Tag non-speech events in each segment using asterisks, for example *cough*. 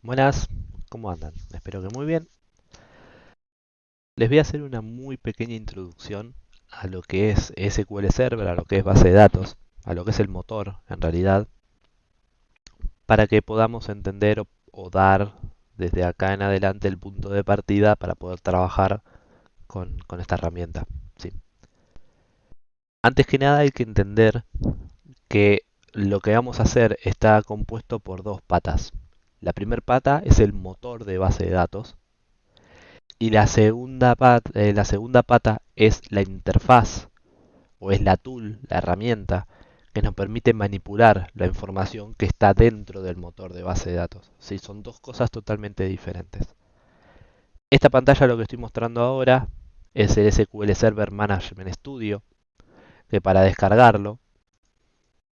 Buenas, ¿cómo andan? Espero que muy bien. Les voy a hacer una muy pequeña introducción a lo que es SQL Server, a lo que es base de datos, a lo que es el motor en realidad, para que podamos entender o, dar desde acá en adelante el punto de partida para poder trabajar con, esta herramienta. Antes que nada hay que entender que lo que vamos a hacer está compuesto por dos patas. La primera pata es el motor de base de datos y la segunda, pata, eh, la segunda pata es la interfaz o es la tool, la herramienta que nos permite manipular la información que está dentro del motor de base de datos. ¿sí? Son dos cosas totalmente diferentes. Esta pantalla lo que estoy mostrando ahora es el SQL Server Management Studio, que para descargarlo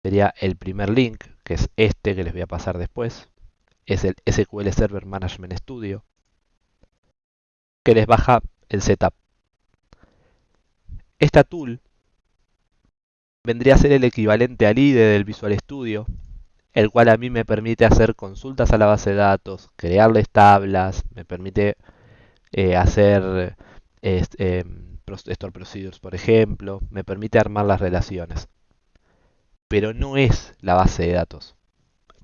sería el primer link, que es este que les voy a pasar después es el SQL Server Management Studio, que les baja el setup. Esta tool vendría a ser el equivalente al IDE del Visual Studio, el cual a mí me permite hacer consultas a la base de datos, crearles tablas, me permite eh, hacer eh, store procedures, por ejemplo, me permite armar las relaciones. Pero no es la base de datos.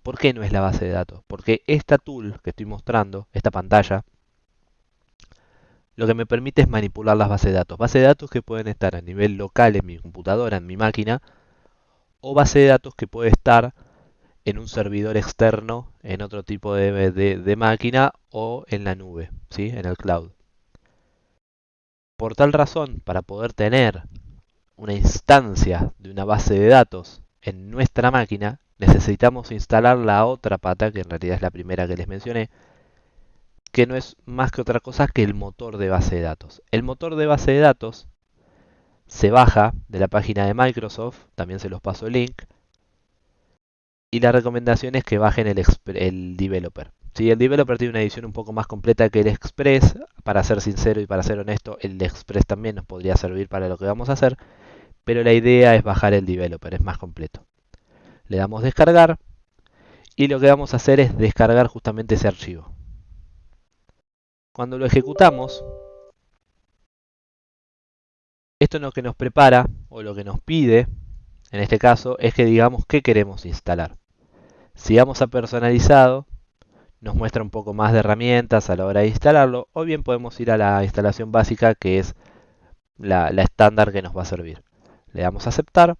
¿Por qué no es la base de datos? Porque esta tool que estoy mostrando, esta pantalla, lo que me permite es manipular las bases de datos. Bases de datos que pueden estar a nivel local en mi computadora, en mi máquina, o base de datos que puede estar en un servidor externo, en otro tipo de, máquina o en la nube, ¿sí? en el cloud. Por tal razón, para poder tener una instancia de una base de datos en nuestra máquina, necesitamos instalar la otra pata, que en realidad es la primera que les mencioné, que no es más que otra cosa que el motor de base de datos. El motor de base de datos se baja de la página de Microsoft, también se los paso el link, y la recomendación es que bajen el, el developer. Si el developer tiene una edición un poco más completa que el Express, para ser sincero y para ser honesto, el Express también nos podría servir para lo que vamos a hacer, pero la idea es bajar el developer, es más completo le damos descargar y lo que vamos a hacer es descargar justamente ese archivo. Cuando lo ejecutamos, esto lo que nos prepara o lo que nos pide, en este caso, es que digamos qué queremos instalar. Si vamos a personalizado, nos muestra un poco más de herramientas a la hora de instalarlo, o bien podemos ir a la instalación básica que es la estándar que nos va a servir. Le damos a aceptar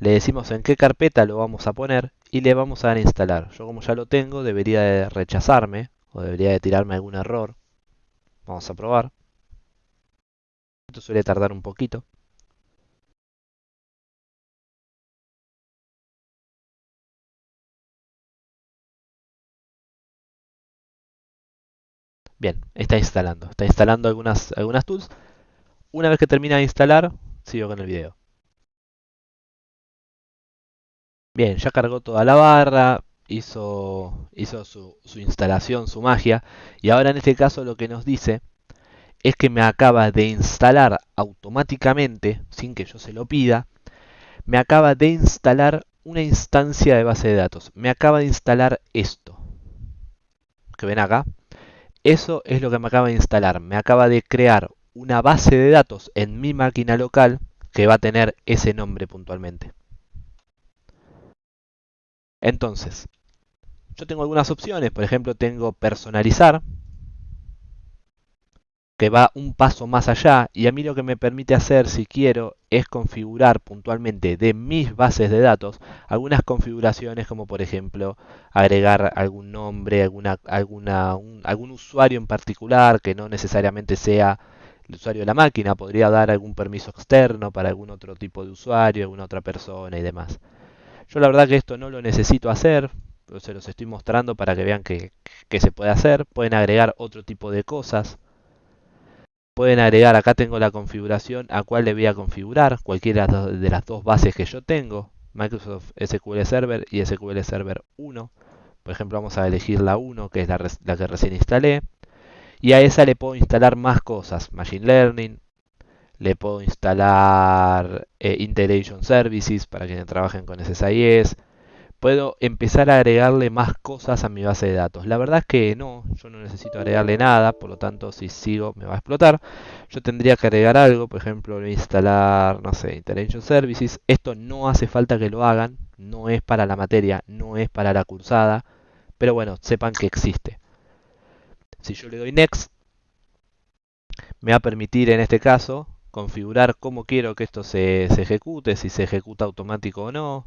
le decimos en qué carpeta lo vamos a poner y le vamos a dar instalar. Yo como ya lo tengo debería de rechazarme o debería de tirarme algún error. Vamos a probar. Esto suele tardar un poquito. Bien, está instalando. Está instalando algunas, algunas tools. Una vez que termina de instalar, sigo con el video. Bien, ya cargó toda la barra, hizo, su, su, instalación, su magia, y ahora en este caso lo que nos dice es que me acaba de instalar automáticamente, sin que yo se lo pida, me acaba de instalar una instancia de base de datos. Me acaba de instalar esto. Que ven acá. Eso es lo que me acaba de instalar. Me acaba de crear una base de datos en mi máquina local que va a tener ese nombre puntualmente. Entonces, yo tengo algunas opciones, por ejemplo tengo personalizar, que va un paso más allá y a mí lo que me permite hacer si quiero es configurar puntualmente de mis bases de datos algunas configuraciones como por ejemplo agregar algún nombre, alguna, alguna, algún usuario en particular que no necesariamente sea el usuario de la máquina, podría dar algún permiso externo para algún otro tipo de usuario, alguna otra persona y demás. Yo la verdad que esto no lo necesito hacer, pero se los estoy mostrando para que vean que, se puede hacer. Pueden agregar otro tipo de cosas. Pueden agregar, acá tengo la configuración a cuál le voy a configurar, cualquiera de las dos bases que yo tengo, Microsoft SQL Server y SQL Server 1. Por ejemplo, vamos a elegir la 1, que es la, la que recién instalé. Y a esa le puedo instalar más cosas, Machine Learning, le puedo instalar eh, Integration Services para quienes trabajen con SSIS, puedo empezar a agregarle más cosas a mi base de datos. La verdad es que no, yo no necesito agregarle nada, por lo tanto si sigo me va a explotar. Yo tendría que agregar algo, por ejemplo, instalar, no sé, Interaction Services. Esto no hace falta que lo hagan, no es para la materia, no es para la cursada, pero bueno, sepan que existe. Si yo le doy Next, me va a permitir en este caso configurar cómo quiero que esto se, se ejecute, si se ejecuta automático o no,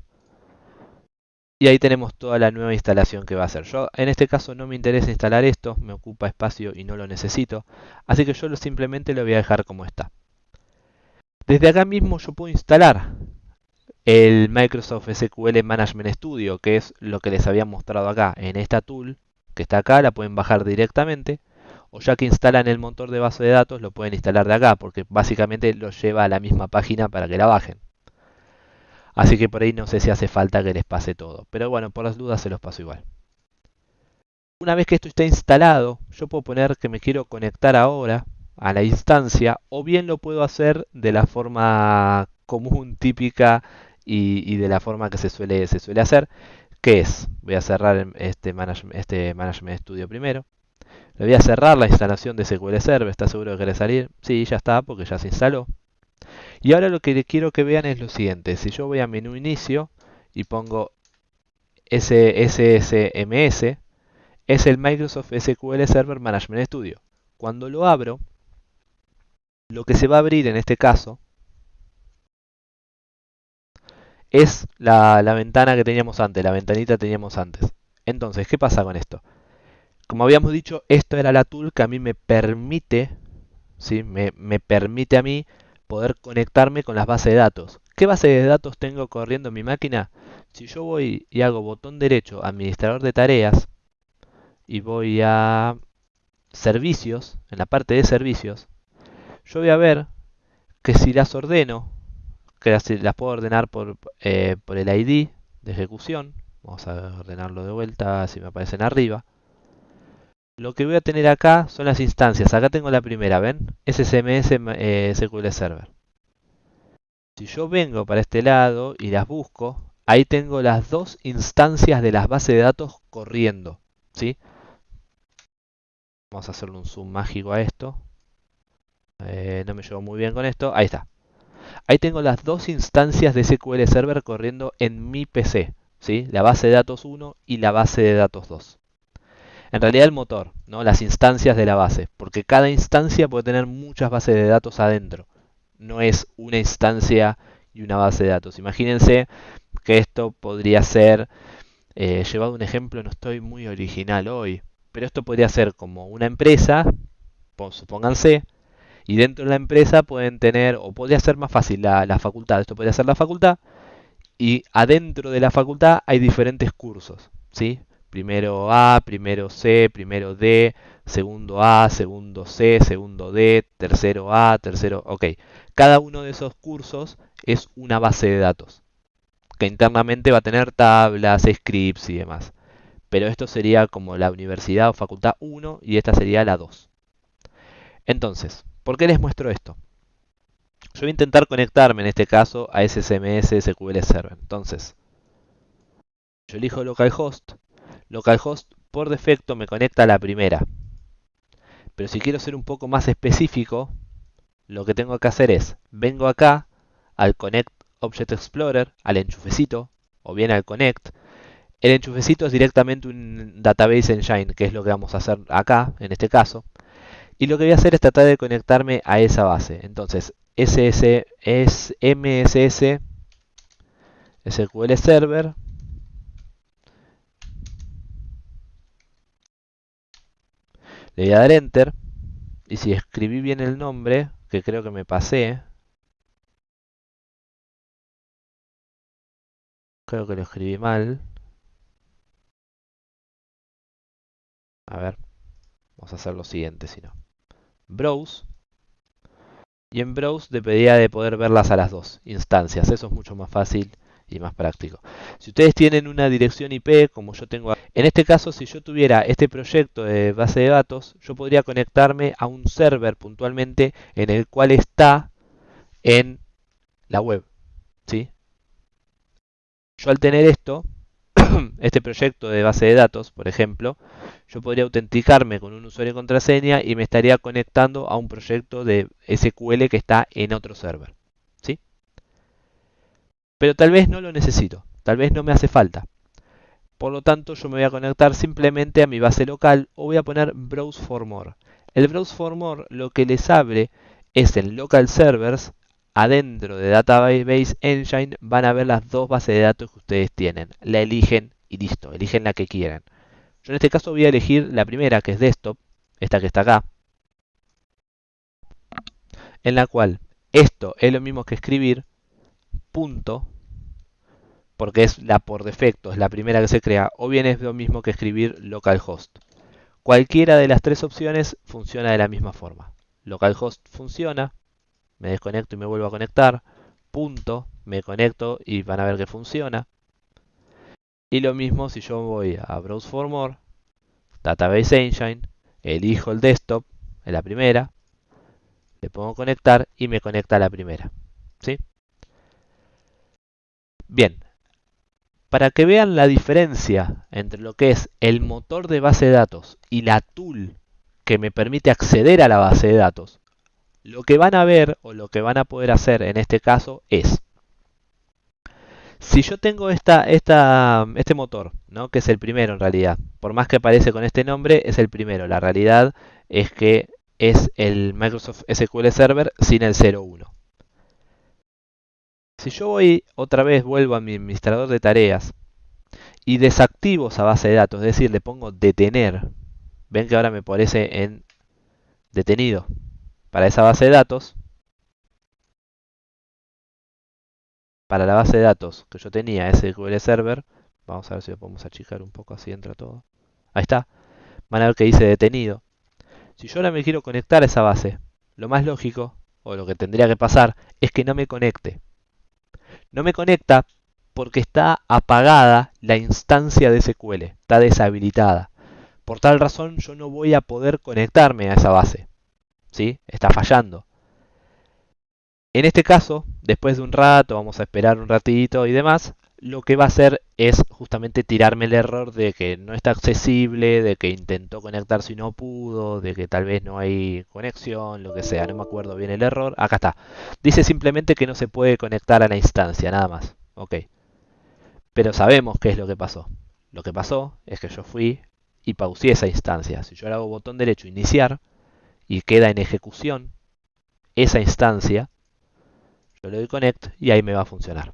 y ahí tenemos toda la nueva instalación que va a hacer. Yo en este caso no me interesa instalar esto, me ocupa espacio y no lo necesito. Así que yo simplemente lo voy a dejar como está. Desde acá mismo yo puedo instalar el Microsoft SQL Management Studio, que es lo que les había mostrado acá. En esta tool que está acá la pueden bajar directamente. O ya que instalan el motor de base de datos, lo pueden instalar de acá, porque básicamente lo lleva a la misma página para que la bajen. Así que por ahí no sé si hace falta que les pase todo. Pero bueno, por las dudas se los paso igual. Una vez que esto está instalado, yo puedo poner que me quiero conectar ahora a la instancia o bien lo puedo hacer de la forma común, típica y, de la forma que se suele, hacer, que es, voy a cerrar este management, este management Studio primero, le voy a cerrar la instalación de SQL Server, ¿está seguro de querer salir? Sí, ya está, porque ya se instaló. Y ahora lo que quiero que vean es lo siguiente. Si yo voy a menú inicio y pongo SSMS, es el Microsoft SQL Server Management Studio. Cuando lo abro, lo que se va a abrir en este caso es la, ventana que teníamos antes, la ventanita que teníamos antes. Entonces, ¿qué pasa con esto? Como habíamos dicho, esto era la tool que a mí me permite, ¿sí? me, permite a mí poder conectarme con las bases de datos. ¿Qué base de datos tengo corriendo en mi máquina? Si yo voy y hago botón derecho, administrador de tareas, y voy a servicios, en la parte de servicios, yo voy a ver que si las ordeno, que las, las puedo ordenar por, eh, por el ID de ejecución, vamos a ordenarlo de vuelta si me aparecen arriba, lo que voy a tener acá son las instancias. Acá tengo la primera, ¿ven? SSMS eh, SQL Server. Si yo vengo para este lado y las busco, ahí tengo las dos instancias de las bases de datos corriendo. ¿sí? Vamos a hacerle un zoom mágico a esto. Eh, no me llevo muy bien con esto. Ahí está. Ahí tengo las dos instancias de SQL Server corriendo en mi PC. ¿sí? La base de datos 1 y la base de datos 2 en realidad el motor, ¿no? las instancias de la base, porque cada instancia puede tener muchas bases de datos adentro. No es una instancia y una base de datos. Imagínense que esto podría ser, eh, llevado un ejemplo, no estoy muy original hoy, pero esto podría ser como una empresa, supónganse, y dentro de la empresa pueden tener, o podría ser más fácil la, la facultad, esto podría ser la facultad, y adentro de la facultad hay diferentes cursos, ¿sí? Primero A, primero C, primero D, segundo A, segundo C, segundo D, tercero A, tercero... Ok, cada uno de esos cursos es una base de datos que internamente va a tener tablas, scripts y demás. Pero esto sería como la universidad o facultad 1 y esta sería la 2. Entonces, ¿por qué les muestro esto? Yo voy a intentar conectarme en este caso a SSMS SQL Server. Entonces, yo elijo localhost localhost por defecto me conecta a la primera. Pero si quiero ser un poco más específico, lo que tengo que hacer es, vengo acá al Connect Object Explorer, al enchufecito, o bien al Connect. El enchufecito es directamente un Database Engine, que es lo que vamos a hacer acá, en este caso. Y lo que voy a hacer es tratar de conectarme a esa base. Entonces, SS es MSS SQL Server Le voy a dar Enter. Y si escribí bien el nombre, que creo que me pasé. Creo que lo escribí mal. A ver. Vamos a hacer lo siguiente, si no. Browse. Y en Browse dependería de poder verlas a las dos instancias. Eso es mucho más fácil y más práctico. Si ustedes tienen una dirección IP, como yo tengo, en este caso, si yo tuviera este proyecto de base de datos, yo podría conectarme a un server puntualmente en el cual está en la web. ¿sí? Yo al tener esto, *clears throat* este proyecto de base de datos, por ejemplo, yo podría autenticarme con un usuario y contraseña y me estaría conectando a un proyecto de SQL que está en otro server. Pero tal vez no lo necesito, tal vez no me hace falta. Por lo tanto, yo me voy a conectar simplemente a mi base local o voy a poner Browse for More. El Browse for More lo que les abre es en Local Servers adentro de Database Engine van a ver las dos bases de datos que ustedes tienen. La eligen y listo, eligen la que quieran. Yo en este caso voy a elegir la primera, que es Desktop, esta que está acá, en la cual esto es lo mismo que escribir punto, porque es la por defecto, es la primera que se crea, o bien es lo mismo que escribir localhost. Cualquiera de las tres opciones funciona de la misma forma. Localhost funciona, me desconecto y me vuelvo a conectar, punto, me conecto y van a ver que funciona. Y lo mismo si yo voy a Browse for More, Database Engine, elijo el desktop, en la primera, le pongo conectar y me conecta a la primera. ¿sí? Bien, para que vean la diferencia entre lo que es el motor de base de datos y la tool que me permite acceder a la base de datos, lo que van a ver o lo que van a poder hacer en este caso es, si yo tengo esta, este motor, ¿no? que es el primero en realidad, por más que aparece con este nombre, es el primero. La realidad es que es el Microsoft SQL Server sin el 01. Si yo voy otra vez, vuelvo a mi administrador de tareas y desactivo esa base de datos, es decir, le pongo detener, ven que ahora me aparece en detenido para esa base de datos, para la base de datos que yo tenía, SQL Server, vamos a ver si lo podemos achicar un poco, así entra todo. Ahí está, van a ver que dice detenido. Si yo ahora me quiero conectar a esa base, lo más lógico, o lo que tendría que pasar, es que no me conecte. No me conecta porque está apagada la instancia de SQL, está deshabilitada. Por tal razón yo no voy a poder conectarme a esa base. ¿sí? Está fallando. En este caso, después de un rato, vamos a esperar un ratito y demás, lo que va a hacer es justamente tirarme el error de que no está accesible, de que intentó conectarse y no pudo, de que tal vez no hay conexión, lo que sea, no me acuerdo bien el error. Acá está. Dice simplemente que no se puede conectar a la instancia, nada más. Ok. Pero sabemos qué es lo que pasó. Lo que pasó es que yo fui y pausé esa instancia. Si yo le hago botón derecho iniciar, y queda en ejecución esa instancia, yo le doy connect y ahí me va a funcionar.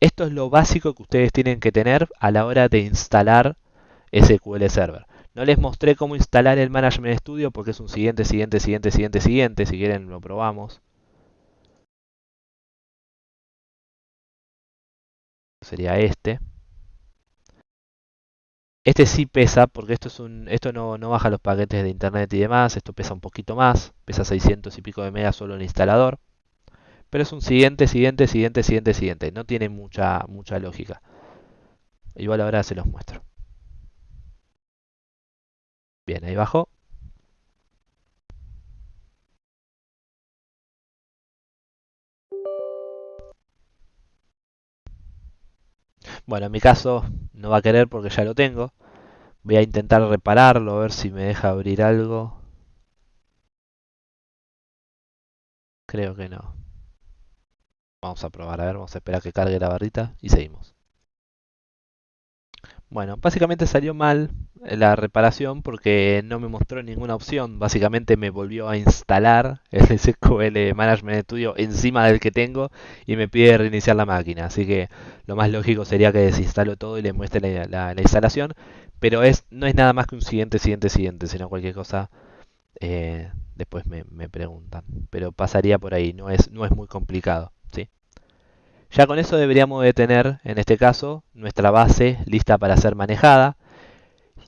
Esto es lo básico que ustedes tienen que tener a la hora de instalar SQL Server. No les mostré cómo instalar el Management Studio porque es un siguiente, siguiente, siguiente, siguiente, siguiente. Si quieren lo probamos. Sería este. Este sí pesa, porque esto, es un, esto no, no, baja los paquetes de internet y demás, esto pesa un poquito más, pesa 600 y pico de megas solo el instalador. Pero es un siguiente, siguiente, siguiente, siguiente, siguiente, no tiene mucha, mucha lógica. Igual ahora se los muestro. Bien, ahí bajó. Bueno, en mi caso no va a querer porque ya lo tengo. Voy a intentar repararlo, a ver si me deja abrir algo. Creo que no. Vamos a probar, a ver, vamos a esperar que cargue la barrita y seguimos. Bueno, básicamente salió mal la reparación porque no me mostró ninguna opción. Básicamente me volvió a instalar el *laughs* SQL Management Studio encima del que tengo y me pide reiniciar la máquina. Así que lo más lógico sería que desinstalo todo y le muestre la, instalación. Pero es, no es nada más que un siguiente, siguiente, siguiente, sino cualquier cosa eh, después me, me, preguntan. Pero pasaría por ahí, no es, no es muy complicado. Ya con eso deberíamos de tener, en este caso, nuestra base lista para ser manejada.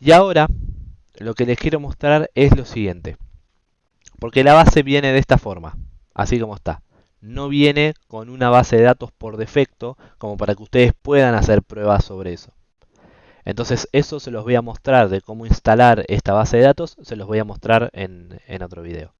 Y ahora, lo que les quiero mostrar es lo siguiente. Porque la base viene de esta forma, así como está. No viene con una base de datos por defecto, como para que ustedes puedan hacer pruebas sobre eso. Entonces eso se los voy a mostrar de cómo instalar esta base de datos, se los voy a mostrar en otro video.